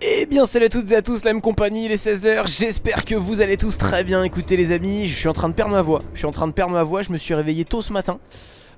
Eh bien salut à toutes et à tous, la même compagnie, il est 16h, j'espère que vous allez tous très bien. Écoutez les amis, je suis en train de perdre ma voix. Je suis en train de perdre ma voix, je me suis réveillé tôt ce matin.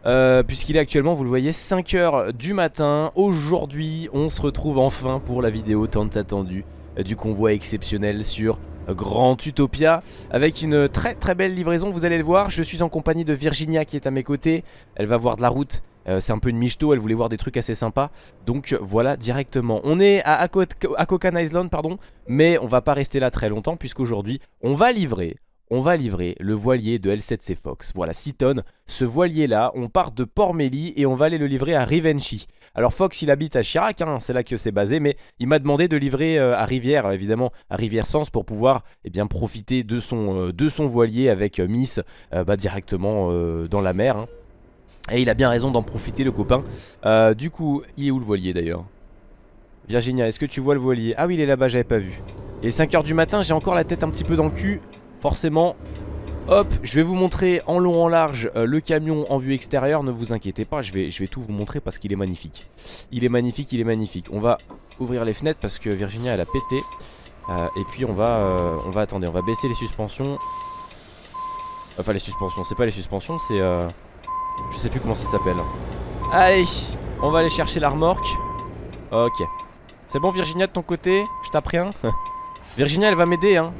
Euh, Puisqu'il est actuellement, vous le voyez, 5h du matin. Aujourd'hui, on se retrouve enfin pour la vidéo tant attendue Du convoi exceptionnel sur Grand Utopia Avec une très très belle livraison, vous allez le voir. Je suis en compagnie de Virginia qui est à mes côtés. Elle va voir de la route euh, c'est un peu une michto, elle voulait voir des trucs assez sympas. Donc voilà directement. On est à Akokan Island pardon Mais on va pas rester là très longtemps Puisqu'aujourd'hui on va livrer le voilier de L7C Fox. Voilà 6 tonnes, ce voilier là On part de Port Méli et on va aller le livrer à Rivenchy Alors Fox il habite à Chirac hein, C'est là que c'est basé mais il m'a demandé de livrer euh, à Rivière Évidemment à Rivière-Sens pour pouvoir eh profiter de son, euh, de son voilier Avec Miss bah, directement dans la mer hein. Et il a bien raison d'en profiter le copain. Euh, Du coup il est où le voilier d'ailleurs? Virginia est-ce que tu vois le voilier? Ah oui il est là-bas j'avais pas vu. Est 5h du matin j'ai encore la tête un petit peu dans le cul. Forcément Hop je vais vous montrer en long en large euh, Le camion en vue extérieure. Ne vous inquiétez pas je vais, je vais tout vous montrer parce qu'il est magnifique. Il est magnifique il est magnifique. On va ouvrir les fenêtres parce que Virginia elle a pété. Euh, Et puis on va On va attendre on va baisser les suspensions. Enfin les suspensions c'est pas les suspensions c'est je sais plus comment ça s'appelle. Allez On va aller chercher la remorque Ok. C'est bon Virginia de ton côté Je tape rien. Virginia elle va m'aider hein.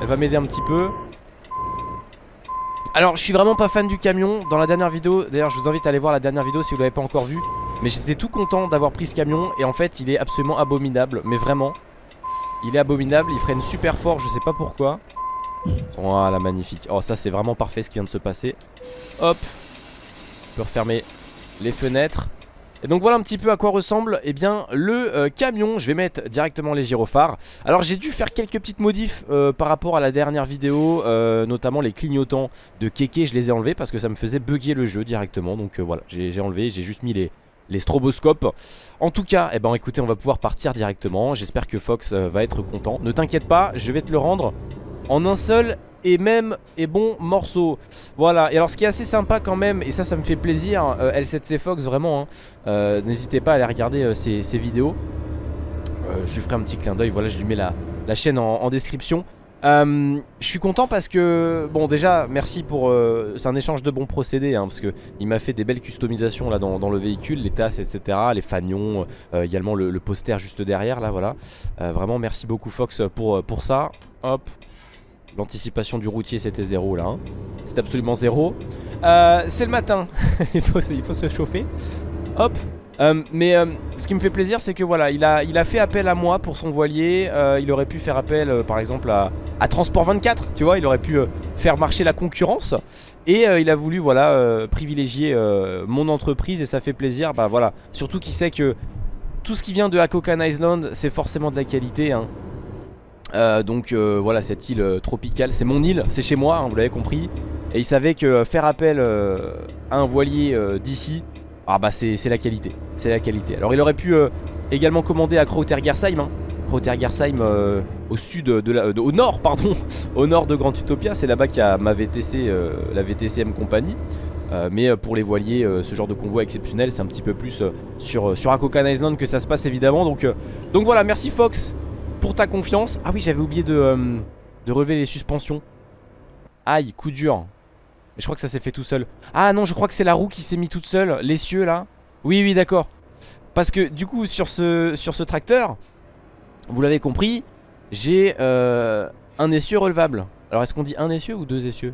Elle va m'aider un petit peu. Alors je suis vraiment pas fan du camion. Dans la dernière vidéo D'ailleurs je vous invite à aller voir la dernière vidéo si vous l'avez pas encore vu Mais j'étais tout content d'avoir pris ce camion Et en fait il est absolument abominable. Mais vraiment Il est abominable Il freine super fort je sais pas pourquoi. Voilà magnifique. Oh ça c'est vraiment parfait ce qui vient de se passer. Hop peut refermer les fenêtres. Et donc voilà un petit peu à quoi ressemble eh bien, le euh, camion. Je vais mettre directement les gyrophares. Alors j'ai dû faire quelques petites modifs euh, par rapport à la dernière vidéo euh, Notamment les clignotants de Keke Je les ai enlevés parce que ça me faisait bugger le jeu directement. Donc voilà j'ai enlevé, j'ai juste mis les, stroboscopes. En tout cas, eh ben, écoutez on va pouvoir partir directement. J'espère que Fox va être content. Ne t'inquiète pas, je vais te le rendre en un seul et même et bon morceau Voilà et alors ce qui est assez sympa quand même Et ça ça me fait plaisir euh, L7C Fox vraiment hein, euh, N'hésitez pas à aller regarder ces euh, vidéos. Je lui ferai un petit clin d'œil Voilà je lui mets la, chaîne en, description. Je suis content parce que bon déjà merci pour c'est un échange de bons procédés hein, parce que il m'a fait des belles customisations dans, le véhicule les tasses etc les fanions également le, poster juste derrière là voilà. Vraiment merci beaucoup Fox pour, pour ça. Hop L'anticipation du routier c'était zéro là hein. C'est absolument zéro. Euh, C'est le matin. Il, faut, se chauffer. Hop. Euh, Mais euh, ce qui me fait plaisir c'est que voilà il a, fait appel à moi pour son voilier. Il aurait pu faire appel par exemple à, à, Transport 24 Tu vois. Il aurait pu faire marcher la concurrence. Et il a voulu voilà privilégier mon entreprise Et ça fait plaisir. Bah voilà. Surtout qu'il sait que tout ce qui vient de Hakokan Island c'est forcément de la qualité hein. Euh, donc euh, voilà cette île euh, tropicale C'est mon île, c'est chez moi, hein, vous l'avez compris Et il savait que faire appel à un voilier d'ici Ah bah c'est la qualité C'est la qualité Alors il aurait pu également commander à Krautergersheim hein. Au sud de, la, au nord pardon Au nord de Grand Utopia C'est là-bas qu'il y a ma VTC, la VTCM compagnie mais pour les voiliers, ce genre de convoi exceptionnel, c'est un petit peu plus sur, sur Akokan Island que ça se passe évidemment. Donc, donc voilà, merci Fox pour ta confiance. Ah oui, j'avais oublié de, euh, de relever les suspensions. Aïe, coup dur. Mais je crois que ça s'est fait tout seul. Ah non, je crois que c'est la roue qui s'est mis toute seule. L'essieu là. Oui, oui, d'accord. Parce que du coup, sur ce, sur ce tracteur, vous l'avez compris, j'ai euh, un essieu relevable. Alors, est-ce qu'on dit un essieu ou deux essieux?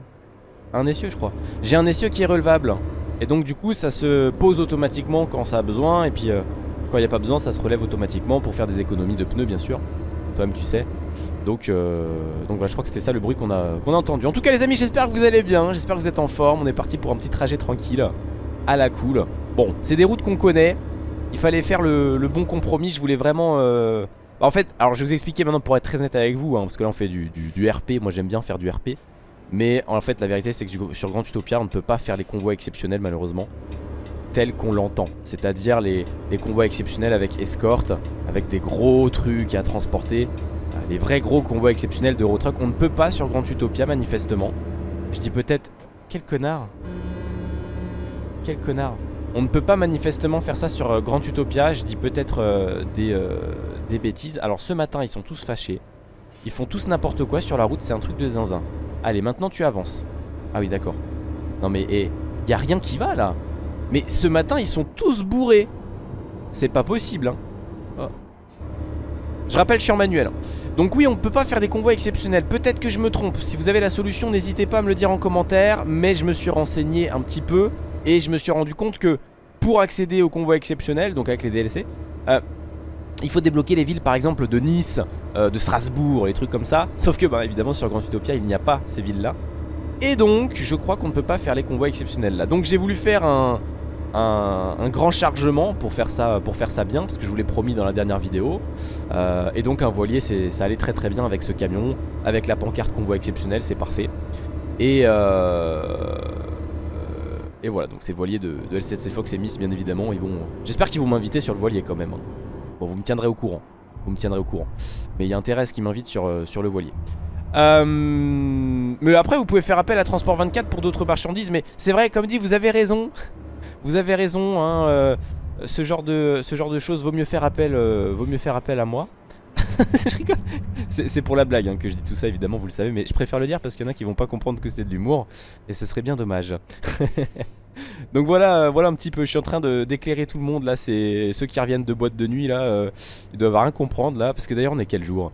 Un essieu, je crois. J'ai un essieu qui est relevable. Et donc, du coup, ça se pose automatiquement quand ça a besoin. Et puis, euh, quand il n'y a pas besoin, ça se relève automatiquement pour faire des économies de pneus, bien sûr tu sais. Donc, euh, donc voilà, je crois que c'était ça le bruit qu'on a, qu'on a entendu. En tout cas les amis j'espère que vous allez bien J'espère que vous êtes en forme. On est parti pour un petit trajet tranquille À la cool. Bon c'est des routes qu'on connaît. Il fallait faire le, bon compromis. Je voulais vraiment euh, bah, En fait alors je vais vous expliquer maintenant pour être très honnête avec vous hein, Parce que là on fait du, du, RP Moi j'aime bien faire du RP Mais en fait la vérité c'est que sur Grand Utopia On ne peut pas faire les convois exceptionnels malheureusement Tel qu'on l'entend C'est-à-dire les, les convois exceptionnels avec escorte avec des gros trucs à transporter. Euh, les vrais gros convois exceptionnels de On ne peut pas sur Grand Utopia manifestement. Je dis peut-être... Quel connard Quel connard On ne peut pas manifestement faire ça sur euh, Grand Utopia. Je dis peut-être euh, des, euh, des bêtises. Alors ce matin, ils sont tous fâchés. Ils font tous n'importe quoi sur la route. C'est un truc de zinzin. Allez, maintenant tu avances. Ah oui, d'accord. Non mais, il y a rien qui va là. Mais ce matin, ils sont tous bourrés. C'est pas possible, hein. Oh. Je rappelle, je manuel. Donc oui, on ne peut pas faire des convois exceptionnels. Peut-être que je me trompe. Si vous avez la solution, n'hésitez pas à me le dire en commentaire. Mais je me suis renseigné un petit peu. Et je me suis rendu compte que pour accéder au convoi exceptionnel, donc avec les DLC, euh, il faut débloquer les villes par exemple de Nice, euh, de Strasbourg, les trucs comme ça. Sauf que bah, évidemment sur Grand Utopia il n'y a pas ces villes là. Et donc je crois qu'on ne peut pas faire les convois exceptionnels là. Donc j'ai voulu faire un, un, grand chargement pour faire, ça, pour faire ça bien Parce que je vous l'ai promis dans la dernière vidéo. Euh, Et donc un voilier ça allait très très bien avec ce camion Avec la pancarte convoi exceptionnel c'est parfait. Et euh, et voilà donc c'est le voilier de, L7C Fox et Miss bien évidemment ils vont J'espère qu'ils vont m'inviter sur le voilier quand même hein. Bon vous me tiendrez au courant Vous me tiendrez au courant. Mais il y a intérêt à ce qu'ils m'invitent euh, sur le voilier. Mais après vous pouvez faire appel à Transport 24 pour d'autres marchandises Mais c'est vrai comme dit vous avez raison vous avez raison, hein, euh, ce, genre de, choses, vaut mieux faire appel, euh, à moi. je rigole. C'est pour la blague hein, que je dis tout ça, évidemment, vous le savez, mais je préfère le dire parce qu'il y en a qui vont pas comprendre que c'est de l'humour, et ce serait bien dommage. Donc voilà, euh, voilà un petit peu, je suis en train d'éclairer tout le monde là, c'est ceux qui reviennent de boîte de nuit là, ils doivent rien comprendre là, parce que d'ailleurs on est quel jour?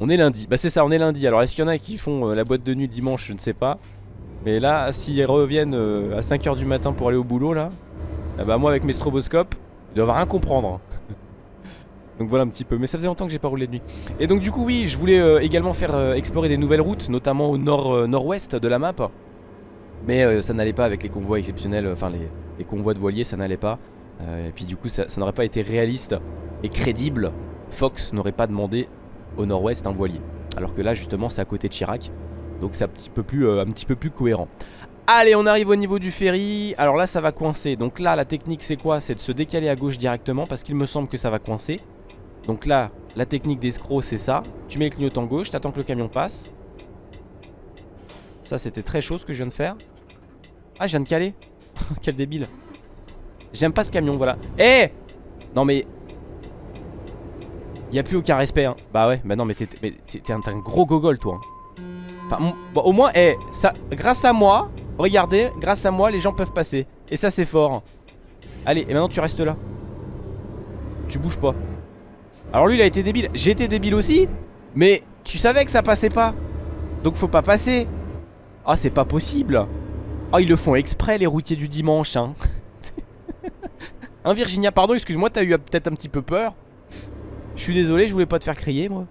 On est lundi, bah c'est ça, on est lundi, alors est-ce qu'il y en a qui font la boîte de nuit dimanche, je ne sais pas. Mais là, s'ils reviennent à 5h du matin pour aller au boulot là, ah bah moi avec mes stroboscopes, ils doivent rien comprendre. donc voilà un petit peu, mais ça faisait longtemps que j'ai pas roulé de nuit. Et donc du coup oui, je voulais euh, également faire euh, explorer des nouvelles routes, notamment au nord euh, nord-ouest de la map. Mais ça n'allait pas avec les convois exceptionnels, enfin les, convois de voiliers, ça n'allait pas. et puis du coup ça, n'aurait pas été réaliste et crédible. Fox n'aurait pas demandé au nord-ouest un voilier. Alors que là justement c'est à côté de Chirac. Donc c'est un petit peu plus, un petit peu plus cohérent. Allez on arrive au niveau du ferry. Alors là ça va coincer. Donc là la technique c'est quoi? C'est de se décaler à gauche directement Parce qu'il me semble que ça va coincer. Donc là la technique d'escroc c'est ça. Tu mets le clignotant gauche T'attends que le camion passe. Ça c'était très chaud ce que je viens de faire. Ah je viens de caler. Quel débile. J'aime pas ce camion voilà. Eh! Non mais Y'a plus aucun respect hein. Bah ouais bah non mais t'es un, gros gogol toi hein. Enfin bon, au moins eh, grâce à moi Regardez, grâce à moi, les gens peuvent passer. Et ça, c'est fort. Allez, et maintenant, tu restes là. Tu bouges pas. Alors lui, il a été débile. J'ai été débile aussi. Mais tu savais que ça passait pas. Donc faut pas passer. Ah, c'est pas possible. Ah, ils le font exprès, les routiers du dimanche. Hein, hein Virginia, pardon, excuse-moi, t'as eu peut-être un petit peu peur. Je suis désolé, je voulais pas te faire crier, moi.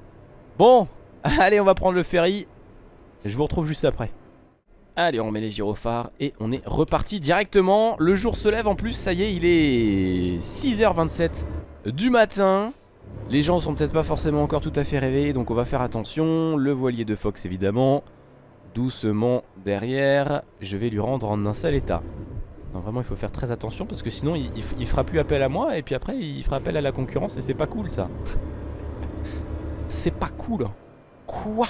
Bon, allez, on va prendre le ferry. Je vous retrouve juste après. Allez on remet les gyrophares et on est reparti directement. Le jour se lève en plus ça y est il est 6h27 du matin. Les gens sont peut-être pas forcément encore tout à fait réveillés Donc on va faire attention. Le voilier de Fox évidemment Doucement derrière. Je vais lui rendre en un seul état. Non vraiment il faut faire très attention parce que sinon il, il fera plus appel à moi Et puis après il fera appel à la concurrence et c'est pas cool ça. C'est pas cool. Quoi?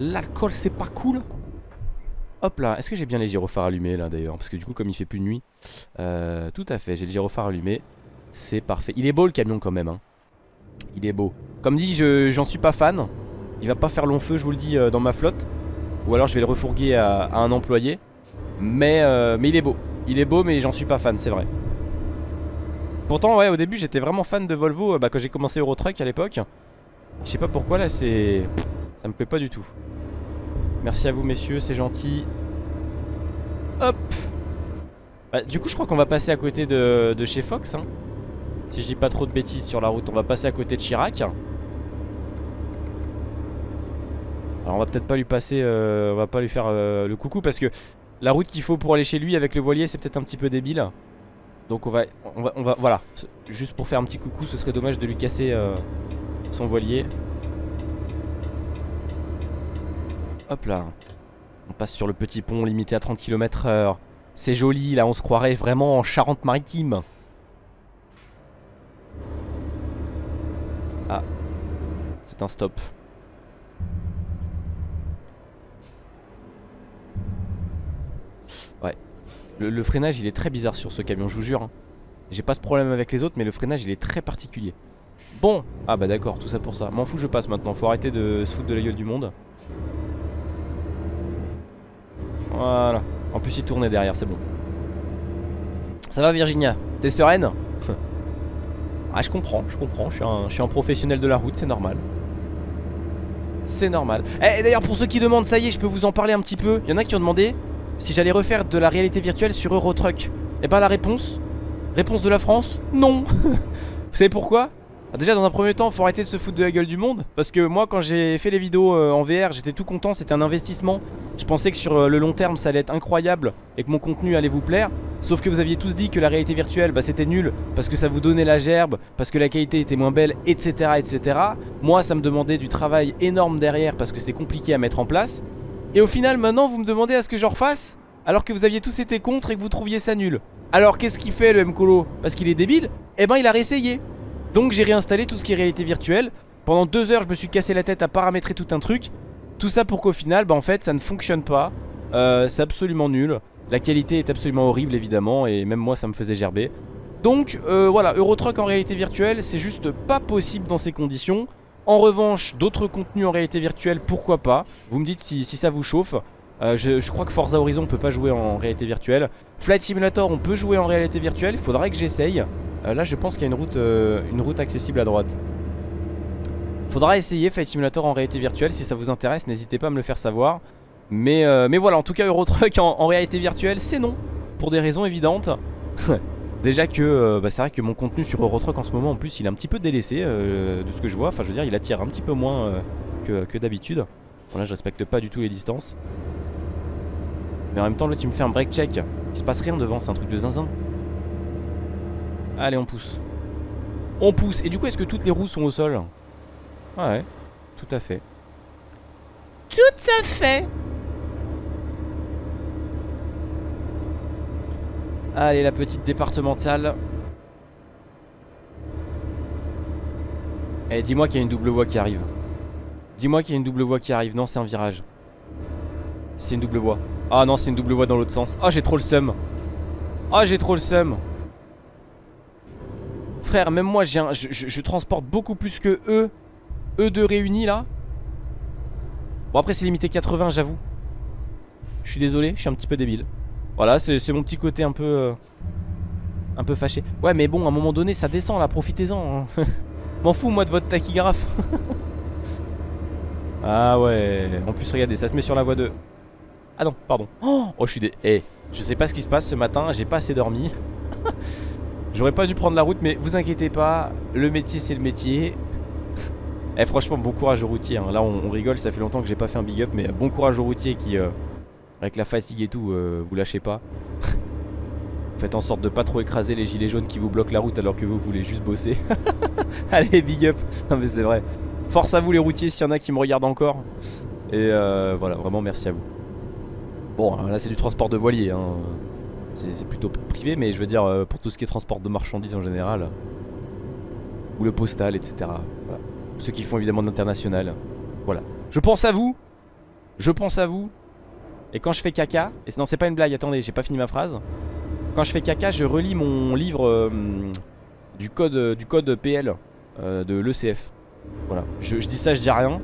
L'alcool c'est pas cool? Hop là, est-ce que j'ai bien les gyrophares allumés là d'ailleurs? Parce que du coup comme il fait plus nuit. Euh, Tout à fait, j'ai le gyrophare allumé C'est parfait, il est beau le camion quand même hein. Il est beau. Comme dit, j'en suis pas fan. Il va pas faire long feu, je vous le dis, euh, dans ma flotte. Ou alors je vais le refourguer à, un employé. Mais, euh, mais il est beau. Il est beau mais j'en suis pas fan, c'est vrai. Pourtant ouais au début j'étais vraiment fan de Volvo bah, Quand j'ai commencé Eurotruck à l'époque. Je sais pas pourquoi là c'est... Ça me plaît pas du tout Merci à vous messieurs, c'est gentil. Hop bah, Du coup je crois qu'on va passer à côté de, chez Fox. Hein. Si je dis pas trop de bêtises sur la route, on va passer à côté de Chirac. Alors on va peut-être pas lui passer, euh, on va pas lui faire euh, le coucou parce que la route qu'il faut pour aller chez lui avec le voilier c'est peut-être un petit peu débile. Donc on va, on va, on va, voilà, juste pour faire un petit coucou, ce serait dommage de lui casser euh, son voilier. Hop là. On passe sur le petit pont limité à 30 km h C'est joli, là on se croirait vraiment en Charente-Maritime. Ah. C'est un stop. Ouais. le, freinage il est très bizarre sur ce camion je vous jure hein. J'ai pas ce problème avec les autres mais le freinage il est très particulier Bon, ah bah d'accord, tout ça pour ça M'en fous je passe maintenant, faut arrêter de se foutre de la gueule du monde Voilà. En plus il tournait derrière, c'est bon. Ça va Virginia? T'es sereine? Ah je comprends, je comprends, je suis un, je professionnel de la route, c'est normal. C'est normal. Eh, d'ailleurs, pour ceux qui demandent, ça y est, je peux vous en parler un petit peu. Il y en a qui ont demandé si j'allais refaire de la réalité virtuelle sur Eurotruck. Et eh bah, ben, la réponse? Réponse de la France? Non. Vous savez pourquoi? Ah, Déjà, dans un premier temps, faut arrêter de se foutre de la gueule du monde. Parce que moi, quand j'ai fait les vidéos euh, en VR, j'étais tout content, c'était un investissement. Je pensais que sur euh, le long terme, ça allait être incroyable et que mon contenu allait vous plaire. Sauf que vous aviez tous dit que la réalité virtuelle bah, c'était nul parce que ça vous donnait la gerbe, parce que la qualité était moins belle, etc. etc. Moi ça me demandait du travail énorme derrière parce que c'est compliqué à mettre en place. Et au final maintenant vous me demandez à ce que je refasse alors que vous aviez tous été contre et que vous trouviez ça nul. Alors qu'est-ce qu'il fait le Mcolo Parce qu'il est débile? Eh ben il a réessayé. Donc j'ai réinstallé tout ce qui est réalité virtuelle. Pendant deux heures je me suis cassé la tête à paramétrer tout un truc. Tout ça pour qu'au final bah en fait ça ne fonctionne pas. Euh, c'est absolument nul. La qualité est absolument horrible évidemment et même moi ça me faisait gerber. Donc euh, voilà, Eurotruck en réalité virtuelle c'est juste pas possible dans ces conditions. En revanche, d'autres contenus en réalité virtuelle, pourquoi pas? Vous me dites si, ça vous chauffe. Euh, je, crois que Forza Horizon on peut pas jouer en réalité virtuelle. Flight Simulator on peut jouer en réalité virtuelle, il faudrait que j'essaye. Euh, là je pense qu'il y a une route, une route accessible à droite. Faudra essayer Flight Simulator en réalité virtuelle, si ça vous intéresse n'hésitez pas à me le faire savoir. Mais, euh, mais voilà, en tout cas Eurotruck en, en réalité virtuelle, c'est non. Pour des raisons évidentes. Déjà que euh, bah, c'est vrai que mon contenu sur Eurotruck en ce moment en plus il est un petit peu délaissé euh, de ce que je vois. Enfin je veux dire il attire un petit peu moins que, d'habitude. Bon là je respecte pas du tout les distances. Mais en même temps là tu me fais un break check. Il se passe rien devant, c'est un truc de zinzin. Allez on pousse. On pousse. Et du coup est-ce que toutes les roues sont au sol? Ouais, tout à fait. Tout à fait Allez, la petite départementale. Eh, dis-moi qu'il y a une double voie qui arrive. Dis-moi qu'il y a une double voie qui arrive. Non, c'est un virage. C'est une double voie. Ah non, c'est une double voie dans l'autre sens. Ah, j'ai trop le seum. Ah, j'ai trop le seum. Frère, même moi, je, je, transporte beaucoup plus que eux. Eux deux réunis, là. Bon, après, c'est limité 80, j'avoue. Je suis désolé, je suis un petit peu débile. Voilà, c'est mon petit côté un peu... Euh, un peu fâché. Ouais, mais bon, à un moment donné, ça descend là, profitez-en. Hein. M'en fous, moi, de votre tachygraphe. ah ouais. En plus, regardez, ça se met sur la voie 2. Ah non, pardon. Oh, je suis des... Eh, je sais pas ce qui se passe ce matin, j'ai pas assez dormi. J'aurais pas dû prendre la route, mais vous inquiétez pas, le métier, c'est le métier. Eh, franchement, bon courage aux routiers. Hein. Là, on, rigole, ça fait longtemps que j'ai pas fait un big up, mais bon courage aux routiers qui... Euh, avec la fatigue et tout, euh, vous lâchez pas. Faites en sorte de pas trop écraser les gilets jaunes qui vous bloquent la route alors que vous voulez juste bosser. Allez, big up. Non mais c'est vrai. Force à vous les routiers s'il y en a qui me regardent encore. Et euh, voilà, vraiment merci à vous. Bon, là c'est du transport de voilier. Hein. C'est plutôt privé, mais je veux dire euh, pour tout ce qui est transport de marchandises en général. Ou le postal, etc. Voilà. Ceux qui font évidemment l'international. Voilà. Je pense à vous. Je pense à vous. Et quand je fais caca, et non c'est pas une blague, attendez, j'ai pas fini ma phrase. Quand je fais caca, je relis mon livre euh, du, code, euh, du code PL de l'ECF. Voilà, je, dis ça, je dis rien,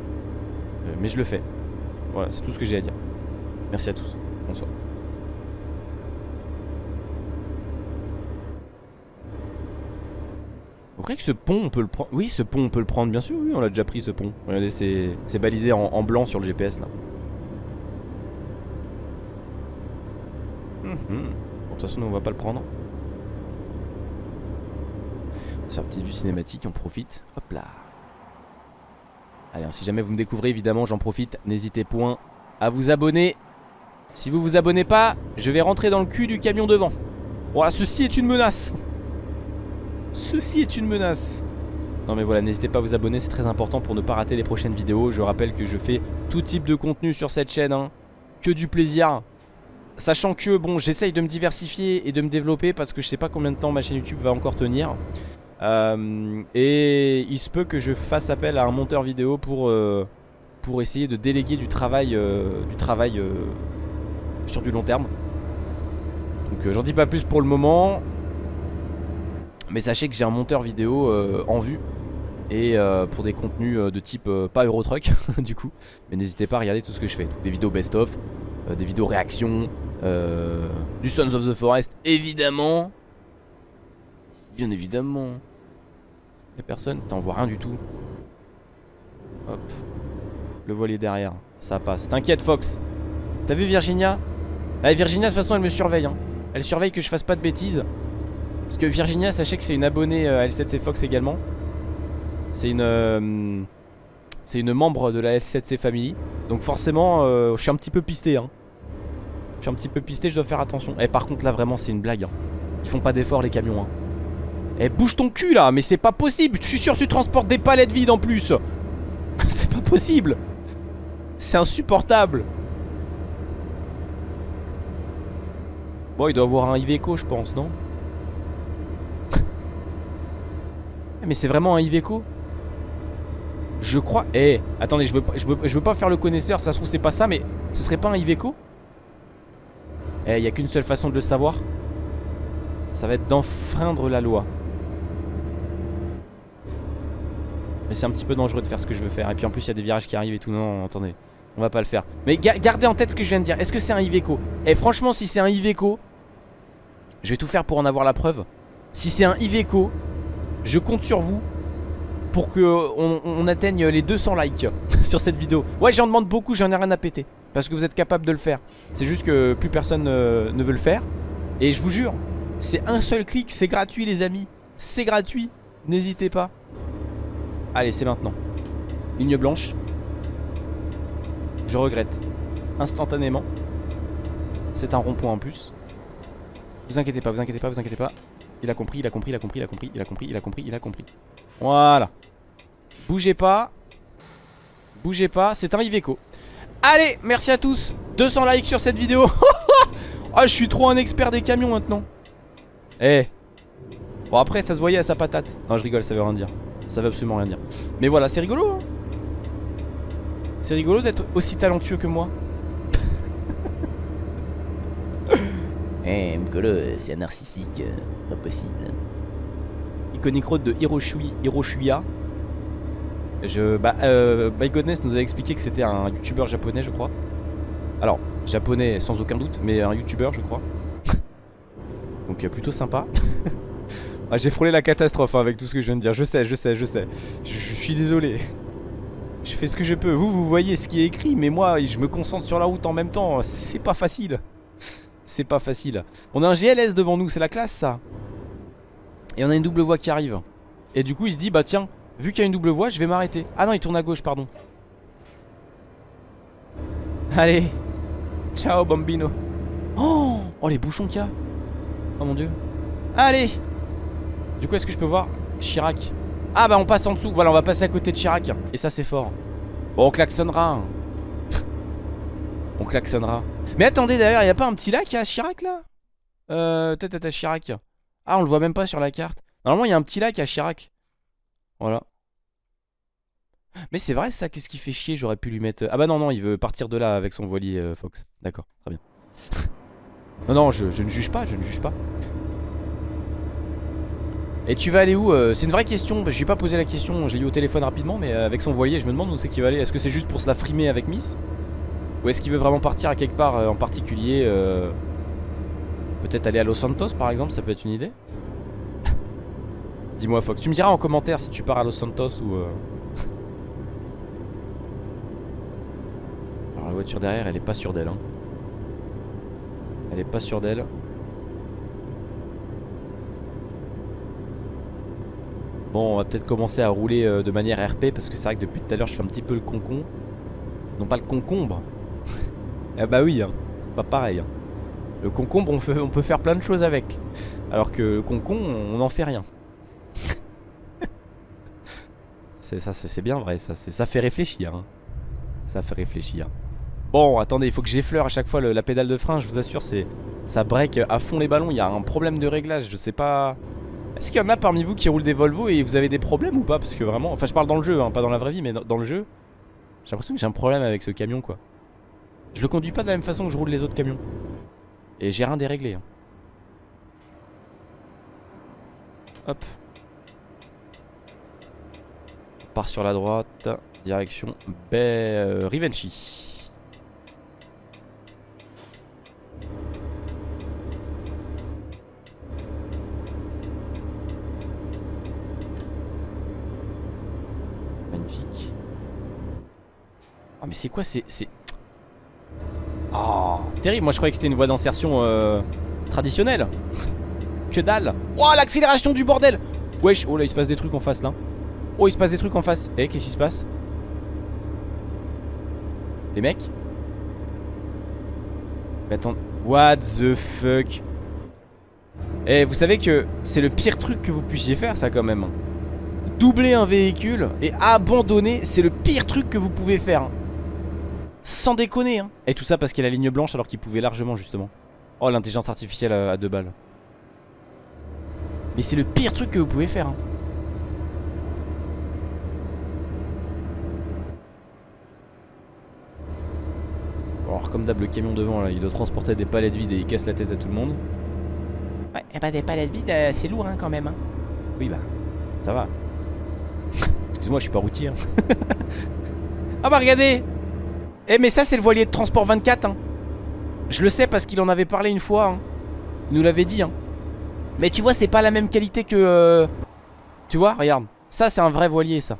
mais je le fais. Voilà, c'est tout ce que j'ai à dire. Merci à tous, Vous croyez que ce pont on peut le prendre Oui ce pont on peut le prendre bien sûr oui on l'a déjà pris ce pont Regardez c'est balisé en blanc sur le GPS là Hmm. Bon, de toute façon, on va pas le prendre. On va faire une petite vue cinématique, on profite. Hop là. Allez, hein, si jamais vous me découvrez, évidemment, j'en profite. N'hésitez point à vous abonner. Si vous vous abonnez pas, je vais rentrer dans le cul du camion devant. Voilà, ceci est une menace. Ceci est une menace. Non mais voilà, n'hésitez pas à vous abonner, c'est très important pour ne pas rater les prochaines vidéos. Je rappelle que je fais tout type de contenu sur cette chaîne. Hein. Que du plaisir. Sachant que bon j'essaye de me diversifier et de me développer parce que je sais pas combien de temps ma chaîne YouTube va encore tenir euh, Et il se peut que je fasse appel à un monteur vidéo pour, euh, essayer de déléguer du travail, euh, du travail sur du long terme Donc j'en dis pas plus pour le moment. Mais sachez que j'ai un monteur vidéo euh, en vue. Et euh, pour des contenus euh, de type pas Eurotruck du coup. Mais n'hésitez pas à regarder tout ce que je fais. Des vidéos best-of, euh, des vidéos réactions, du Sons of the Forest évidemment. Bien évidemment. Y'a personne, t'en vois rien du tout. Hop. Le voilier derrière, ça passe. T'inquiète Fox. T'as vu Virginia? Ah Virginia de toute façon elle me surveille hein. Elle surveille que je fasse pas de bêtises Parce que Virginia sachez que c'est une abonnée euh, à L7C Fox également. C'est une euh, C'est une membre de la L7C Family. Donc forcément euh, je suis un petit peu pisté hein. Je suis un petit peu pisté je dois faire attention. Et par contre là vraiment c'est une blague hein. Ils font pas d'efforts les camions hein. Eh bouge ton cul là mais c'est pas possible. Je suis sûr que tu transportes des palettes vides en plus. C'est pas possible. C'est insupportable. Bon, il doit avoir un Iveco, je pense, non? Mais c'est vraiment un Iveco Je crois... Eh, attendez, je veux, pas, faire le connaisseur, ça se trouve c'est pas ça, mais ce serait pas un Iveco Eh, il y a qu'une seule façon de le savoir. Ça va être d'enfreindre la loi. Mais c'est un petit peu dangereux de faire ce que je veux faire. Et puis en plus, il y a des virages qui arrivent et tout. Non, attendez. On va pas le faire. Mais ga gardez en tête ce que je viens de dire. Est-ce que c'est un Iveco Eh, franchement, si c'est un Iveco... Je vais tout faire pour en avoir la preuve. Si c'est un Iveco, je compte sur vous pour que on, on atteigne les 200 likes sur cette vidéo. Ouais, j'en demande beaucoup, j'en ai rien à péter. Parce que vous êtes capable de le faire. C'est juste que plus personne euh, ne veut le faire. Et je vous jure, c'est un seul clic, c'est gratuit les amis. C'est gratuit, n'hésitez pas. Allez, c'est maintenant. Ligne blanche. Je regrette instantanément. C'est un rond-point en plus. Vous inquiétez pas, vous inquiétez pas, vous inquiétez pas. Il a compris, il a compris, il a compris, il a compris, il a compris, il a compris, il a compris. Voilà. Bougez pas. Bougez pas, c'est un Iveco. Allez, merci à tous. 200 likes sur cette vidéo. Ah, je suis trop un expert des camions maintenant. Eh. Bon, après, ça se voyait à sa patate. Non, je rigole, ça veut rien dire. Ça veut absolument rien dire. Mais voilà, c'est rigolo. Hein c'est rigolo d'être aussi talentueux que moi. Eh, Mkolo, c'est un narcissique, euh, pas possible. Iconic Road de Hiroshui, Hiroshuya. Je, bah, euh, My Godness nous avait expliqué que c'était un youtubeur japonais, je crois. Alors, japonais sans aucun doute, mais un youtubeur, je crois. Donc, euh, plutôt sympa. ah, J'ai frôlé la catastrophe hein, avec tout ce que je viens de dire. Je sais, je sais, je sais. Je, je suis désolé. Je fais ce que je peux. Vous, vous voyez ce qui est écrit, mais moi, je me concentre sur la route en même temps. C'est pas facile. C'est pas facile. On a un GLS devant nous, c'est la classe ça. Et on a une double voie qui arrive. Et du coup, il se dit, bah tiens, vu qu'il y a une double voie, je vais m'arrêter. Ah non, il tourne à gauche, pardon. Allez. Ciao, bambino. Oh, oh les bouchons qu'il y a. Oh mon dieu. Allez. Du coup, est-ce que je peux voir Chirac? Ah bah on passe en dessous. Voilà, on va passer à côté de Chirac. Et ça, c'est fort. Bon, on klaxonnera. On klaxonnera. Mais attendez d'ailleurs, il a pas un petit lac à Chirac là? Euh, peut-être à Chirac. Ah, on le voit même pas sur la carte. Normalement, il y a un petit lac à Chirac. Voilà. Mais c'est vrai ça, qu'est-ce qui fait chier? J'aurais pu lui mettre... Ah bah non, non, il veut partir de là avec son voilier euh, Fox. D'accord, très bien. non, non, je, ne juge pas, je ne juge pas. Et tu vas aller où euh, C'est une vraie question, je lui ai pas posé la question, j'ai eu au téléphone rapidement, mais euh, avec son voilier, je me demande où c'est qu'il va aller. Est-ce que c'est juste pour se la frimer avec Miss? Ou est-ce qu'il veut vraiment partir à quelque part euh, en particulier euh, Peut-être aller à Los Santos par exemple, ça peut être une idée Dis-moi Fox, tu me diras en commentaire si tu pars à Los Santos ou... Euh... Alors la voiture derrière, elle est pas sûre d'elle. Hein. Elle est pas sûre d'elle. Bon, on va peut-être commencer à rouler de manière RP parce que c'est vrai que depuis tout à l'heure je fais un petit peu le concon. Non pas le concombre. Ah bah oui, hein. c'est pas pareil. Hein. Le concombre, on, peut faire plein de choses avec. Alors que le concon, on n'en fait rien. c'est ça, c'est bien vrai, ça, fait réfléchir. Hein. Ça fait réfléchir. Bon, attendez, il faut que j'effleure à chaque fois la pédale de frein, je vous assure, ça break à fond les ballons. Il y a un problème de réglage, je sais pas. Est-ce qu'il y en a parmi vous qui roulent des Volvo et vous avez des problèmes ou pas? Parce que vraiment, enfin je parle dans le jeu, pas dans la vraie vie, mais dans le jeu, j'ai l'impression que j'ai un problème avec ce camion quoi. Je le conduis pas de la même façon que je roule les autres camions. Et j'ai rien déréglé. Hein. Hop. On part sur la droite. Direction Bay euh, Rivenchi. Magnifique. Oh mais c'est quoi c'est... Oh. Terrible, moi je croyais que c'était une voie d'insertion euh, traditionnelle. Que dalle. Oh l'accélération du bordel. Wesh, oh là il se passe des trucs en face là. Oh il se passe des trucs en face. Eh qu'est-ce qui se passe? Les mecs? Mais attends What the fuck? Eh vous savez que c'est le pire truc que vous puissiez faire ça quand même. Doubler un véhicule et abandonner c'est le pire truc que vous pouvez faire sans déconner hein. Et tout ça parce qu'il a la ligne blanche alors qu'il pouvait largement justement Oh l'intelligence artificielle à, deux balles Mais c'est le pire truc que vous pouvez faire hein. Bon alors comme d'hab le camion devant là il doit transporter des palettes vides et il casse la tête à tout le monde Ouais et bah des palettes vides euh, c'est lourd hein, quand même hein. Oui bah ça va Excuse-moi je suis pas routier hein. Ah bah regardez eh mais ça c'est le voilier de transport 24 hein. Je le sais parce qu'il en avait parlé une fois hein. Il nous l'avait dit hein. Mais tu vois c'est pas la même qualité que euh, Tu vois regarde. Ça c'est un vrai voilier ça.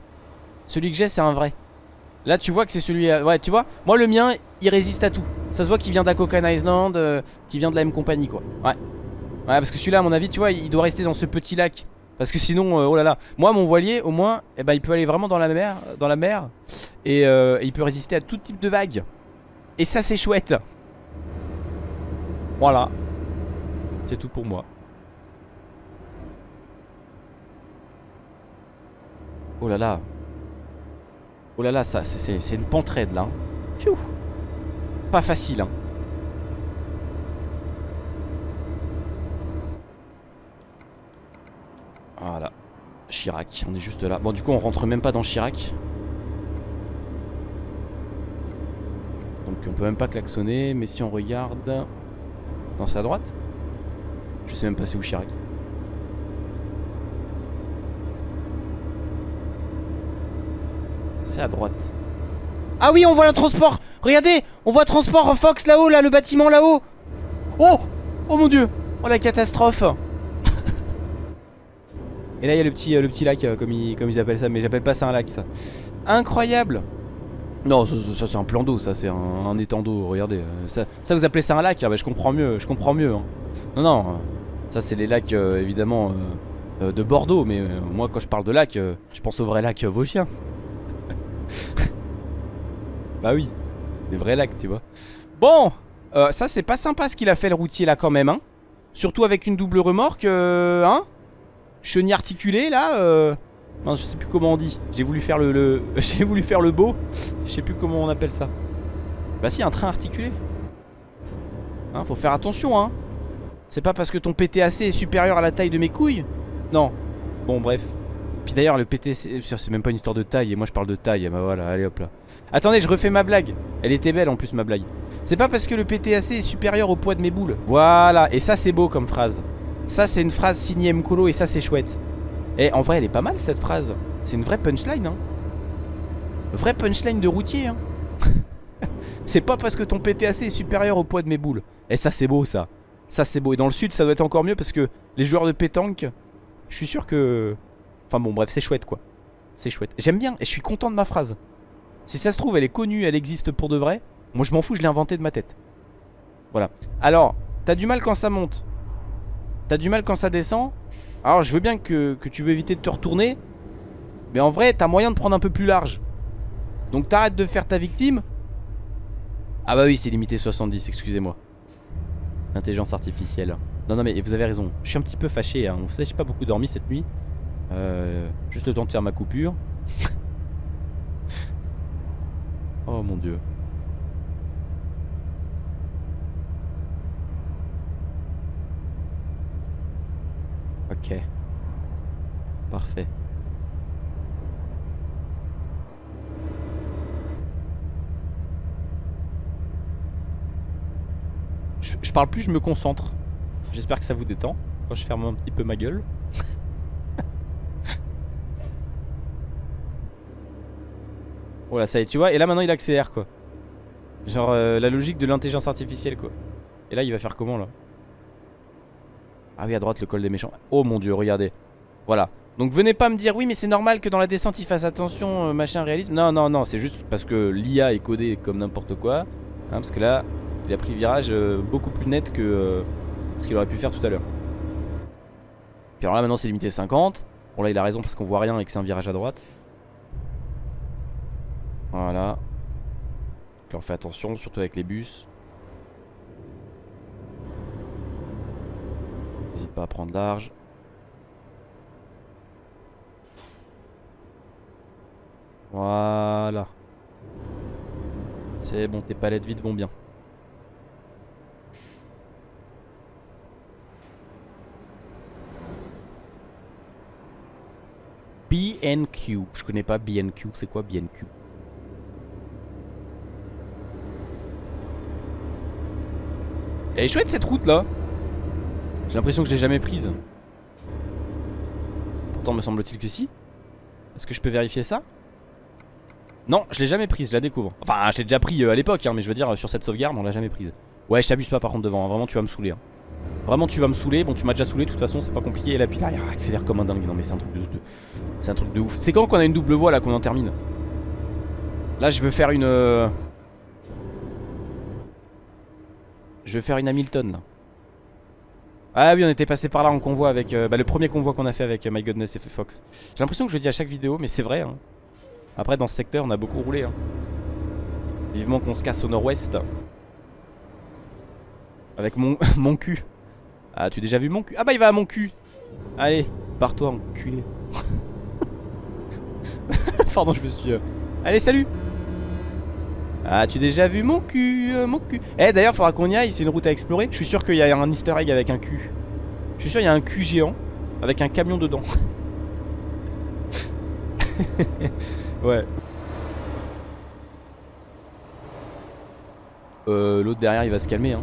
Celui que j'ai c'est un vrai. Là tu vois que c'est celui euh, Ouais tu vois. Moi le mien il résiste à tout. Ça se voit qu'il vient d'Akokan Island euh, Qui vient de la même compagnie quoi. Ouais. Ouais parce que celui-là à mon avis tu vois il doit rester dans ce petit lac parce que sinon, oh là là. Moi mon voilier au moins eh ben, Il peut aller vraiment dans la mer, dans la mer et, euh, il peut résister à tout type de vagues. Et ça c'est chouette. Voilà. C'est tout pour moi. Oh là là. Oh là là ça c'est une pente raide là hein. Pas facile hein Voilà. Chirac, on est juste là. Bon du coup on rentre même pas dans Chirac. Donc on peut même pas klaxonner Mais si on regarde Non c'est à droite Je sais même pas c'est où Chirac. C'est à droite. Ah oui on voit le transport. Regardez On voit transport Fox là-haut là le bâtiment là-haut. Oh! Oh mon dieu! Oh la catastrophe Et là il y a le petit, euh, lac euh, comme, ils, comme ils appellent ça Mais j'appelle pas ça un lac ça. Incroyable! Non ça, c'est un plan d'eau Ça c'est un, étang d'eau Regardez euh, ça, ça, vous appelez ça un lac ah, bah, Je comprends mieux Je comprends mieux hein. Non non Ça c'est les lacs évidemment de Bordeaux Mais moi quand je parle de lac Je pense au vrai lac Vosgien. Bah oui Des vrais lacs tu vois. Bon Ça c'est pas sympa ce qu'il a fait le routier là quand même hein. Surtout avec une double remorque Hein chenille articulée là euh... Non je sais plus comment on dit. J'ai voulu faire le, J'ai voulu faire le beau. Je sais plus comment on appelle ça. Bah si un train articulé. Hein, Faut faire attention hein. C'est pas parce que ton PTAC est supérieur à la taille de mes couilles. Non. Bon bref. Puis d'ailleurs le PTC C'est même pas une histoire de taille Et moi je parle de taille Bah voilà allez hop là. Attendez je refais ma blague. Elle était belle en plus ma blague. C'est pas parce que le PTAC est supérieur au poids de mes boules. Voilà. Et ça c'est beau comme phrase ça c'est une phrase signée Mkolo et ça c'est chouette. Et en vrai elle est pas mal cette phrase. C'est une vraie punchline hein. Vraie punchline de routier hein. C'est pas parce que ton PTAC est supérieur au poids de mes boules. Et ça c'est beau ça. Ça c'est beau. Et dans le sud ça doit être encore mieux parce que les joueurs de pétanque Je suis sûr que Enfin bon bref c'est chouette quoi. C'est chouette. J'aime bien et je suis content de ma phrase. Si ça se trouve elle est connue elle existe pour de vrai. Moi je m'en fous je l'ai inventée de ma tête. Voilà. Alors t'as du mal quand ça monte T'as du mal quand ça descend Alors je veux bien que, tu veux éviter de te retourner Mais en vrai t'as moyen de prendre un peu plus large. Donc t'arrêtes de faire ta victime. Ah bah oui c'est limité 70 excusez-moi. Intelligence artificielle. Non non mais vous avez raison. Je suis un petit peu fâché hein. Vous savez j'ai pas beaucoup dormi cette nuit. Euh, Juste le temps de faire ma coupure. Oh mon dieu Ok. Parfait. Je, parle plus, je me concentre. J'espère que ça vous détend quand je ferme un petit peu ma gueule. Voilà, ça y est, tu vois. Et là, maintenant, il accélère, quoi. Genre, euh, la logique de l'intelligence artificielle, quoi. Et là, il va faire comment, là? Ah oui, à droite, le col des méchants. Oh mon dieu, regardez. Voilà. Donc, venez pas me dire, oui, mais c'est normal que dans la descente, il fasse attention, euh, machin, réalisme. Non, non, non, c'est juste parce que l'IA est codée comme n'importe quoi. Hein, parce que là, il a pris virage euh, beaucoup plus net que ce qu'il aurait pu faire tout à l'heure. Puis alors là, maintenant, c'est limité 50. Bon, là, il a raison parce qu'on voit rien et que c'est un virage à droite. Voilà. On fait attention, surtout avec les bus. N'hésite pas à prendre large. Voilà. C'est bon, tes palettes vides vont bien. BNQ. Je connais pas BNQ. C'est quoi BNQ Elle est chouette cette route là J'ai l'impression que je l'ai jamais prise. Pourtant me semble-t-il que si. Est-ce que je peux vérifier ça? Non je l'ai jamais prise je la découvre. Enfin je l'ai déjà pris euh, à l'époque hein, Mais je veux dire sur cette sauvegarde on l'a jamais prise. Ouais je t'abuse pas par contre devant hein. Vraiment tu vas me saouler hein. Vraiment tu vas me saouler. Bon tu m'as déjà saoulé de toute façon c'est pas compliqué. Et puis là il accélère comme un dingue. Non mais c'est un truc de, C'est un truc de ouf. C'est quand qu'on a une double voie là qu'on en termine? Là je veux faire une euh, Je vais faire une Hamilton là. Ah oui on était passé par là en convoi avec euh, bah, Le premier convoi qu'on a fait avec euh, My et Fox. J'ai l'impression que je le dis à chaque vidéo mais c'est vrai hein. Après dans ce secteur on a beaucoup roulé hein. Vivement qu'on se casse au nord-ouest. Avec mon, mon cul. Ah tu as déjà vu mon cul? Ah bah il va à mon cul. Allez pars-toi enculé. Pardon je me suis... Euh, allez salut ah tu as déjà vu mon cul, euh, mon cul? Eh d'ailleurs faudra qu'on y aille, c'est une route à explorer. Je suis sûr qu'il y a un easter egg avec un cul. Je suis sûr qu'il y a un cul géant Avec un camion dedans. Ouais. Euh l'autre derrière il va se calmer hein.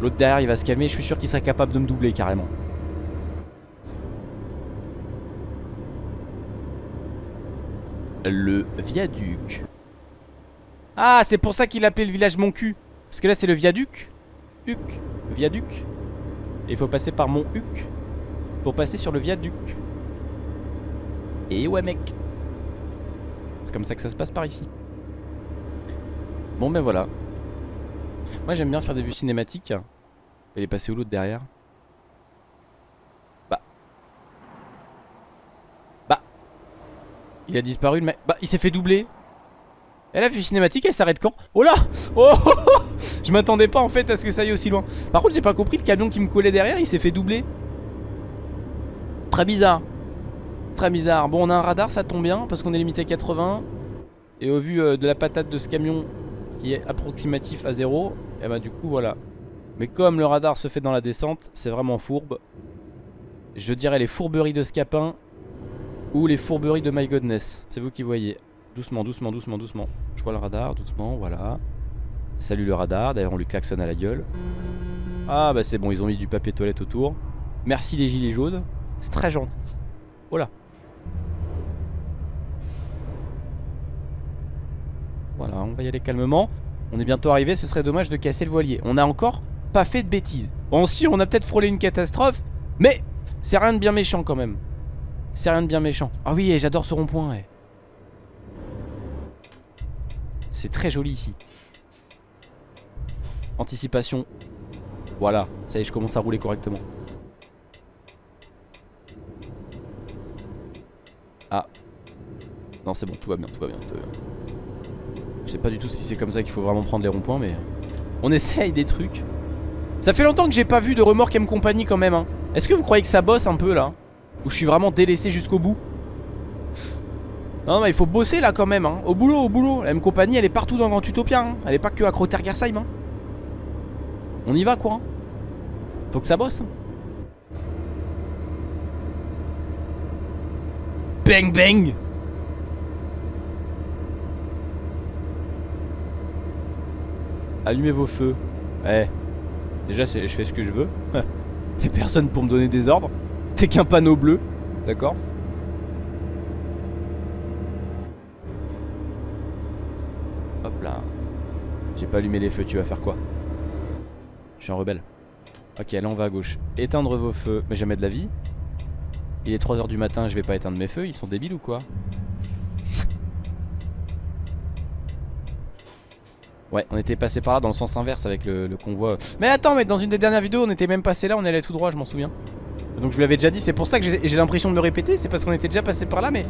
L'autre derrière il va se calmer Je suis sûr qu'il serait capable de me doubler carrément. Le viaduc ah, c'est pour ça qu'il appelait le village Mon Cul. Parce que là, c'est le viaduc. Huc. Viaduc. Et il faut passer par Mon Huc pour passer sur le viaduc. Et ouais, mec. C'est comme ça que ça se passe par ici. Bon, ben voilà. Moi, j'aime bien faire des vues cinématiques. Elle est passée où l'autre derrière? Bah. Bah. Il a disparu le mec. Bah, il s'est fait doubler. Elle a vu cinématique, elle s'arrête quand? Oh là! Oh, oh, oh, Je m'attendais pas en fait à ce que ça aille aussi loin. Par contre j'ai pas compris, le camion qui me collait derrière il s'est fait doubler. Très bizarre. Très bizarre. Bon on a un radar ça tombe bien parce qu'on est limité à 80 Et au vu euh, de la patate de ce camion qui est approximatif à 0 Et bah du coup voilà. Mais comme le radar se fait dans la descente c'est vraiment fourbe. Je dirais les fourberies de Scapin Ou les fourberies de My Godness C'est vous qui voyez Doucement, doucement, doucement, doucement. Je vois le radar, doucement, voilà. Salut le radar, d'ailleurs on lui klaxonne à la gueule. Ah bah c'est bon, ils ont mis du papier toilette autour. Merci les gilets jaunes, c'est très gentil. Voilà. Voilà, on va y aller calmement. On est bientôt arrivé, ce serait dommage de casser le voilier. On a encore pas fait de bêtises. Bon si, on a peut-être frôlé une catastrophe, mais c'est rien de bien méchant quand même. C'est rien de bien méchant. Ah oui, j'adore ce rond-point. C'est très joli ici. Anticipation. Voilà, ça y est, je commence à rouler correctement. Ah. Non, c'est bon, tout va bien, tout va bien. Je sais pas du tout si c'est comme ça qu'il faut vraiment prendre les ronds-points, mais... On essaye des trucs. Ça fait longtemps que j'ai pas vu de remorque M compagnie quand même. Hein. Est-ce que vous croyez que ça bosse un peu là? Ou je suis vraiment délaissé jusqu'au bout? Non mais il faut bosser là quand même hein. Au boulot, au boulot La M compagnie elle est partout dans Grand Utopia hein. Elle est pas que à Crotergersheim hein. On y va quoi hein. Faut que ça bosse Bang bang Allumez vos feux Eh Déjà je fais ce que je veux T'es personne pour me donner des ordres T'es qu'un panneau bleu D'accord J'ai pas allumé les feux, tu vas faire quoi Je suis un rebelle. Ok, là on va à gauche. Éteindre vos feux. Mais jamais de la vie. Il est 3h du matin, je vais pas éteindre mes feux, ils sont débiles ou quoi Ouais, on était passé par là dans le sens inverse avec le, convoi. Mais attends, mais dans une des dernières vidéos, on était même passé là, on allait tout droit, je m'en souviens. Donc je lui avais déjà dit, c'est pour ça que j'ai l'impression de me répéter, c'est parce qu'on était déjà passé par là, mais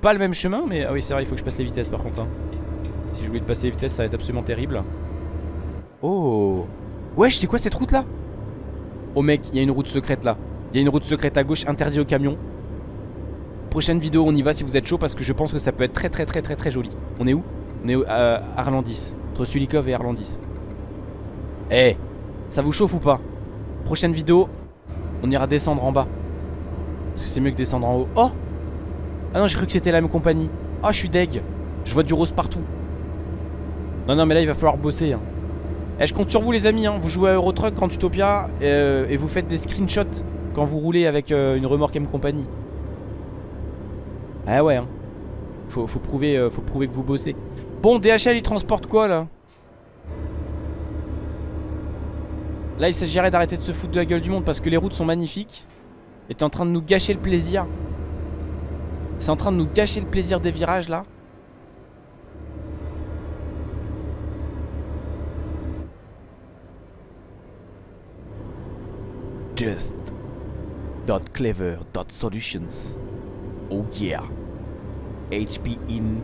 pas le même chemin. Mais ah oui, c'est vrai, il faut que je passe les vitesses par contre. Hein. Si je voulais passer les vitesses, ça va être absolument terrible. Oh, wesh, c'est quoi cette route là Oh mec, il y a une route secrète là. Il y a une route secrète à gauche, interdit aux camions. Prochaine vidéo, on y va si vous êtes chaud parce que je pense que ça peut être très très très très très joli. On est où? On est à Arlandis, entre Sulikov et Arlandis. Eh, ça vous chauffe ou pas? Prochaine vidéo, on ira descendre en bas. Parce que c'est mieux que descendre en haut. Oh Ah non, j'ai cru que c'était la même compagnie. Ah, je suis deg. Je vois du rose partout. Non, non, mais là, il va falloir bosser. Hein. Eh, je compte sur vous, les amis. Hein. Vous jouez à Eurotruck, Grand Utopia, euh, et vous faites des screenshots quand vous roulez avec euh, une remorque M compagnie. Ah ouais, hein. Faut, prouver, euh, faut prouver que vous bossez. Bon, DHL, il transporte quoi, là? Là, il s'agirait d'arrêter de se foutre de la gueule du monde parce que les routes sont magnifiques. Et t'es en train de nous gâcher le plaisir. C'est en train de nous gâcher le plaisir des virages, là. Just .clever.solutions Oh yeah. HP in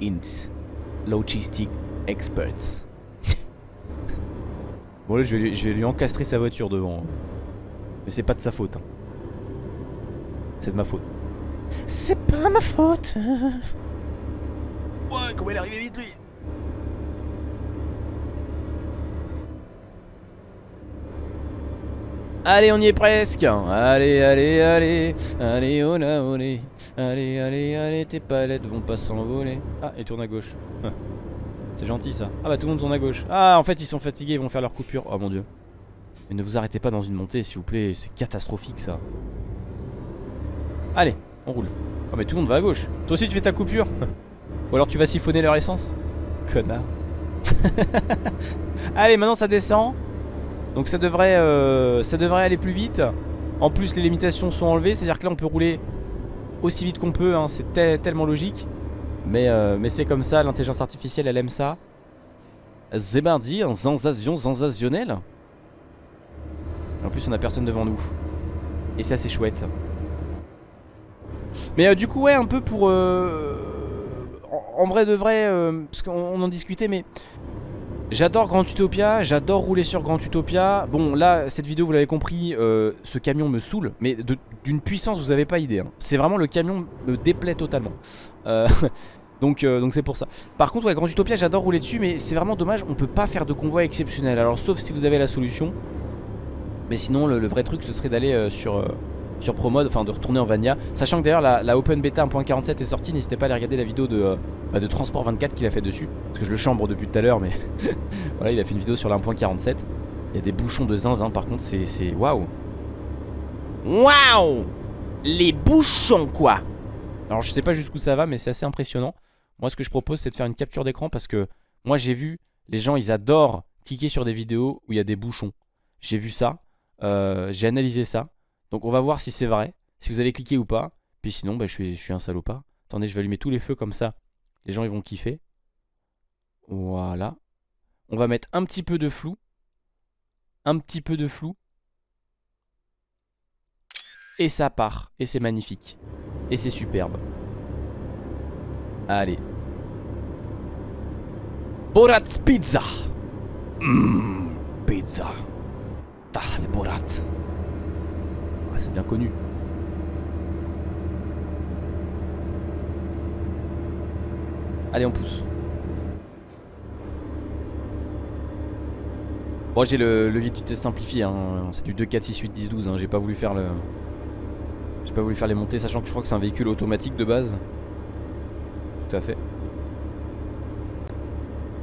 int. Logistic Experts. Bon là je vais, lui, encastrer sa voiture devant. Mais c'est pas de sa faute hein. C'est de ma faute. C'est pas ma faute. Ouais comment il est arrivé vite lui? Allez, on y est presque. Allez, allez, allez. Allez, oh là, Allez, allez, allez, tes palettes vont pas s'envoler. Ah, il tourne à gauche. Ah. C'est gentil ça. Ah bah tout le monde tourne à gauche. Ah, en fait, ils sont fatigués, ils vont faire leur coupure. Oh mon dieu. Mais ne vous arrêtez pas dans une montée, s'il vous plaît. C'est catastrophique ça. Allez, on roule. Oh, mais tout le monde va à gauche. Toi aussi, tu fais ta coupure. Ou alors tu vas siphonner leur essence. Connard. Allez, maintenant ça descend. Donc ça devrait, euh, ça devrait aller plus vite. En plus les limitations sont enlevées C'est à dire que là on peut rouler aussi vite qu'on peut hein. C'est tellement logique. Mais, euh, mais c'est comme ça L'intelligence artificielle elle aime ça. Zébardi, un sensation sensationnel En plus on a personne devant nous. Et ça c'est chouette. Mais euh, du coup ouais un peu pour en, vrai de vrai Parce qu'on en discutait mais J'adore Grand Utopia, j'adore rouler sur Grand Utopia. Bon là cette vidéo vous l'avez compris euh, Ce camion me saoule Mais d'une puissance vous avez pas idée hein. C'est vraiment le camion me déplaît totalement. Euh, Donc euh, donc c'est pour ça. Par contre ouais Grand Utopia j'adore rouler dessus Mais c'est vraiment dommage on peut pas faire de convoi exceptionnel. Alors sauf si vous avez la solution. Mais sinon le, vrai truc ce serait d'aller sur sur ProMode, enfin de retourner en Vania. Sachant que d'ailleurs la, Open Beta 1.47 est sortie, n'hésitez pas à aller regarder la vidéo de, euh, bah, de Transport 24 qu'il a fait dessus. Parce que je le chambre depuis tout à l'heure, mais voilà, il a fait une vidéo sur la 1.47. Il y a des bouchons de zinzin, par contre, c'est waouh. Waouh Les bouchons, quoi Alors je sais pas jusqu'où ça va, mais c'est assez impressionnant. Moi, ce que je propose, c'est de faire une capture d'écran parce que moi, j'ai vu, les gens, ils adorent cliquer sur des vidéos où il y a des bouchons. J'ai vu ça, euh, j'ai analysé ça. Donc on va voir si c'est vrai, si vous allez cliquer ou pas. Puis sinon, bah, je, suis, un salopard. Attendez, je vais allumer tous les feux comme ça. Les gens, ils vont kiffer. Voilà. On va mettre un petit peu de flou. Un petit peu de flou. Et ça part. Et c'est magnifique. Et c'est superbe. Allez. Borat's Pizza. Mmh, pizza. Tah, les Borat. Ah, c'est bien connu. Allez, on pousse. Bon, j'ai le, le vite test simplifié. Hein. C'est du 2, 4, 6, 8, 10, 12. J'ai pas voulu faire le. J'ai pas voulu faire les montées, sachant que je crois que c'est un véhicule automatique de base. Tout à fait.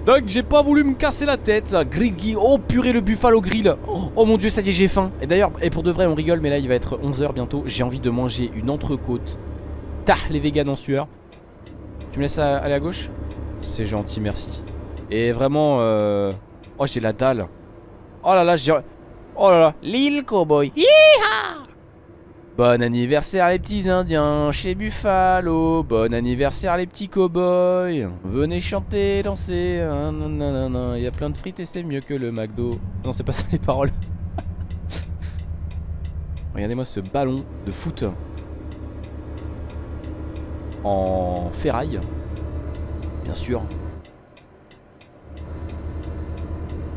Donc j'ai pas voulu me casser la tête. Griggy, oh purée le buffalo grill. Oh, oh, mon dieu ça y est j'ai faim. Et d'ailleurs, et pour de vrai on rigole mais là il va être 11h bientôt. J'ai envie de manger une entrecôte. Tah les véganes en sueur. Tu me laisses aller à gauche? C'est gentil merci. Et vraiment euh... Oh j'ai la dalle. Oh là là j'ai... Oh là là. L'île cowboy Bon anniversaire les petits indiens chez Buffalo. Bon anniversaire les petits cowboys. Venez chanter, danser. Il y a plein de frites et c'est mieux que le McDo. Non c'est pas ça les paroles. Regardez-moi ce ballon de foot. En ferraille Bien sûr.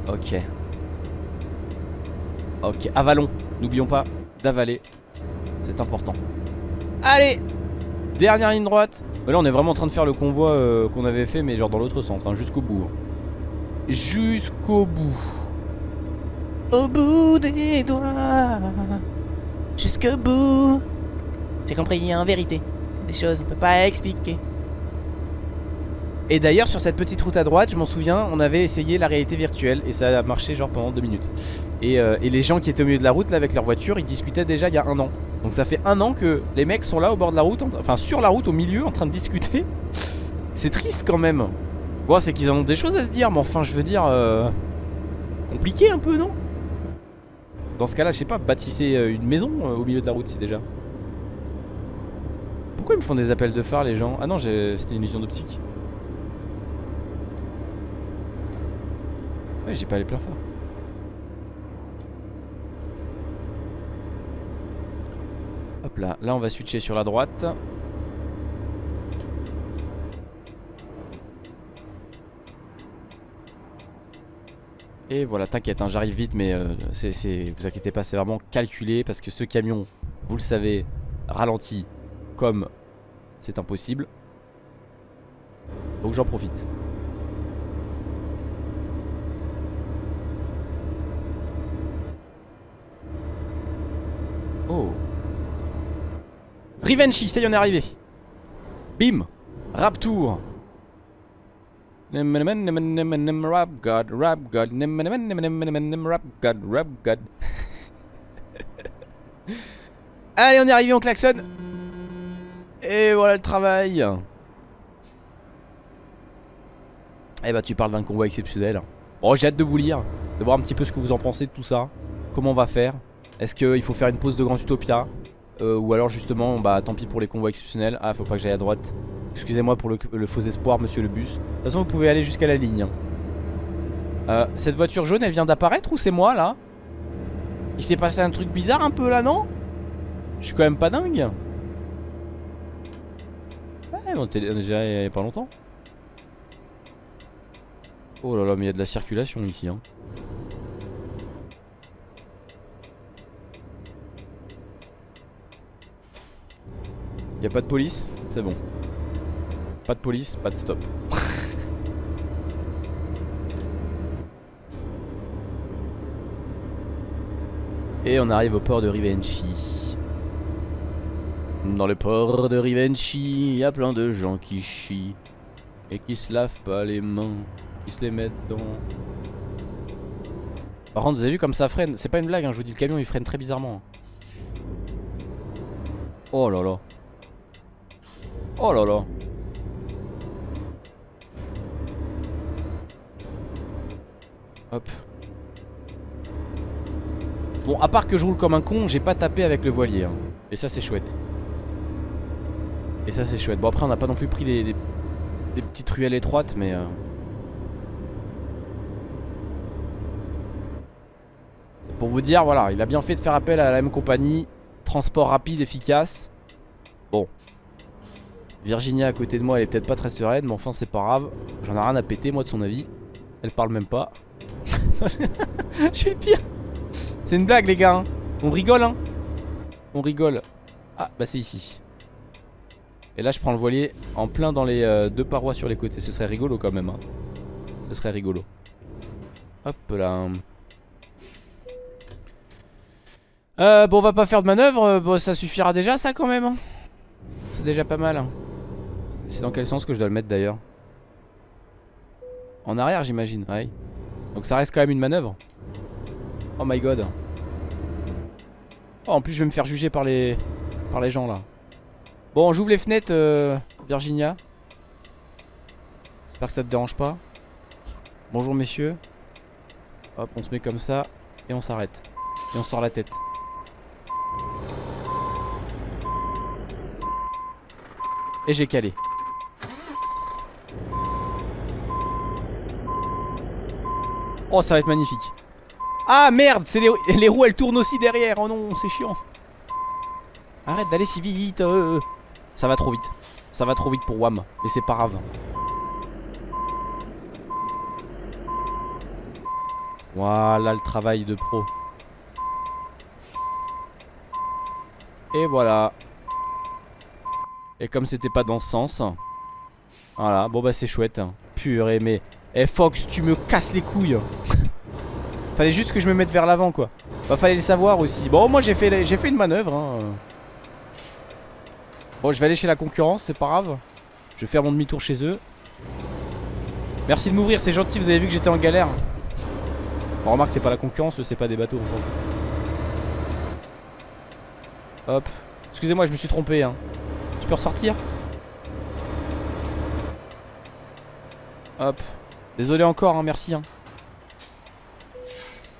Ok. Ok, avalons N'oublions pas d'avaler c'est important. Allez Dernière ligne droite. Là, on est vraiment en train de faire le convoi euh, qu'on avait fait, mais genre dans l'autre sens, hein, jusqu'au bout. Hein. Jusqu'au bout. Au bout des doigts. Jusqu'au bout. J'ai compris, en vérité. Des choses qu'on peut pas expliquer. Et d'ailleurs sur cette petite route à droite je m'en souviens on avait essayé la réalité virtuelle Et ça a marché genre pendant deux minutes et, euh, et, les gens qui étaient au milieu de la route là avec leur voiture Ils discutaient déjà il y a un an donc ça fait un an que les mecs sont là au bord de la route, enfin sur la route au milieu en train de discuter. C'est triste quand même. Bon c'est qu'ils ont des choses à se dire mais enfin je veux dire... Euh, compliqué un peu non? Dans ce cas là je sais pas, bâtissez euh, une maison euh, au milieu de la route si déjà. Pourquoi ils me font des appels de phare les gens? Ah non c'était une illusion d'optique. Ouais j'ai pas les pleins phares. Là, on va switcher sur la droite Et voilà, t'inquiète, hein, j'arrive vite, mais euh, vous inquiétez pas, c'est vraiment calculé parce que ce camion, vous le savez, ralentit comme c'est impossible. Donc j'en profite. Oh Rivenchi, ça y est, on est arrivé. Bim Raptour. Rap God, rap God, rap God, rap God. Allez, on est arrivé, on klaxonne. Et voilà le travail. Eh bah, tu parles d'un convoi exceptionnel. Bon, j'ai hâte de vous lire, de voir un petit peu ce que vous en pensez de tout ça. Comment on va faire Est-ce qu'il faut faire une pause de Grand Utopia euh, ou alors justement, bah tant pis pour les convois exceptionnels. Ah, faut pas que j'aille à droite. Excusez-moi pour le, faux espoir, monsieur le bus. De toute façon, vous pouvez aller jusqu'à la ligne. Euh, cette voiture jaune, elle vient d'apparaître ou c'est moi là? Il s'est passé un truc bizarre un peu là, non? Je suis quand même pas dingue. Ouais, on était déjà il y a pas longtemps. Oh là là, mais il y a de la circulation ici. Hein. Y'a pas de police C'est bon. Pas de police, pas de stop. Et on arrive au port de Rivenchi. Dans le port de Rivenchi, y a plein de gens qui chient. Et qui se lavent pas les mains. Qui se les mettent dans... Par contre, vous avez vu comme ça freine C'est pas une blague, hein, je vous dis, le camion il freine très bizarrement. Oh là là. Oh là là. Hop. Bon, à part que je roule comme un con, j'ai pas tapé avec le voilier. Hein. Et ça, c'est chouette. Et ça, c'est chouette. Bon, après, on n'a pas non plus pris des, petites ruelles étroites, mais... Euh... Pour vous dire, voilà, il a bien fait de faire appel à la même compagnie. Transport rapide, efficace. Bon, Virginia à côté de moi elle est peut-être pas très sereine Mais enfin c'est pas grave. J'en ai rien à péter moi de son avis. Elle parle même pas. Je suis le pire. C'est une blague les gars hein. On rigole hein. On rigole. Ah bah c'est ici. Et là je prends le voilier en plein dans les euh, deux parois sur les côtés. Ce serait rigolo quand même hein. Ce serait rigolo. Hop là. Euh, bon on va pas faire de manœuvre. Bon ça suffira déjà ça quand même hein. C'est déjà pas mal hein. C'est dans quel sens que je dois le mettre d'ailleurs En arrière j'imagine, ouais. Donc ça reste quand même une manœuvre. Oh my god. Oh en plus je vais me faire juger par les par les gens là. Bon j'ouvre les fenêtres euh, Virginia. J'espère que ça te dérange pas. Bonjour messieurs. Hop, on se met comme ça et on s'arrête. Et on sort la tête. Et j'ai calé. Oh, ça va être magnifique. Ah merde, c'est les, les roues elles tournent aussi derrière. Oh non, c'est chiant. Arrête d'aller si vite. euh. Ça va trop vite. Ça va trop vite pour WAM. Mais c'est pas grave. Voilà le travail de pro. Et voilà. Et comme c'était pas dans ce sens. Voilà, bon bah c'est chouette. Purée, mais. Eh Fox, tu me casses les couilles. fallait juste que je me mette vers l'avant quoi. Bah fallait le savoir aussi. Bon, moi j'ai fait, j'ai fait une manœuvre. Hein. Bon, je vais aller chez la concurrence, c'est pas grave. Je vais faire mon demi-tour chez eux. Merci de m'ouvrir, c'est gentil, vous avez vu que j'étais en galère. On remarque, c'est pas la concurrence, c'est pas des bateaux, on s'en fout. Hop. Excusez-moi, je me suis trompé. Hein. Je peux ressortir? Hop. Désolé encore, hein, merci. Hein.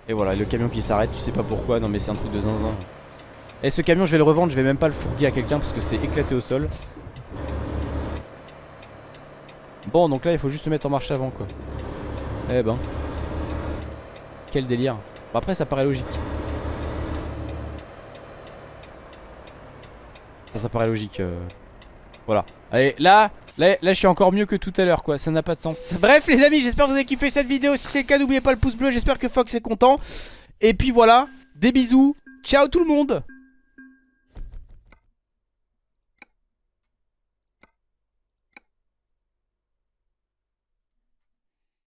Et voilà, le camion qui s'arrête, tu sais pas pourquoi. Non, mais c'est un truc de zinzin. Et ce camion, je vais le revendre, je vais même pas le fourguer à quelqu'un parce que c'est éclaté au sol. Bon, donc là, il faut juste se mettre en marche avant, quoi. Eh ben. Quel délire. Bon, après, ça paraît logique. Ça, ça paraît logique. euh. Voilà. Allez, là, là, je suis encore mieux que tout à l'heure, quoi. Ça n'a pas de sens. Bref, les amis, j'espère que vous avez kiffé cette vidéo. Si c'est le cas, n'oubliez pas le pouce bleu. J'espère que Fox est content. Et puis voilà, des bisous. Ciao tout le monde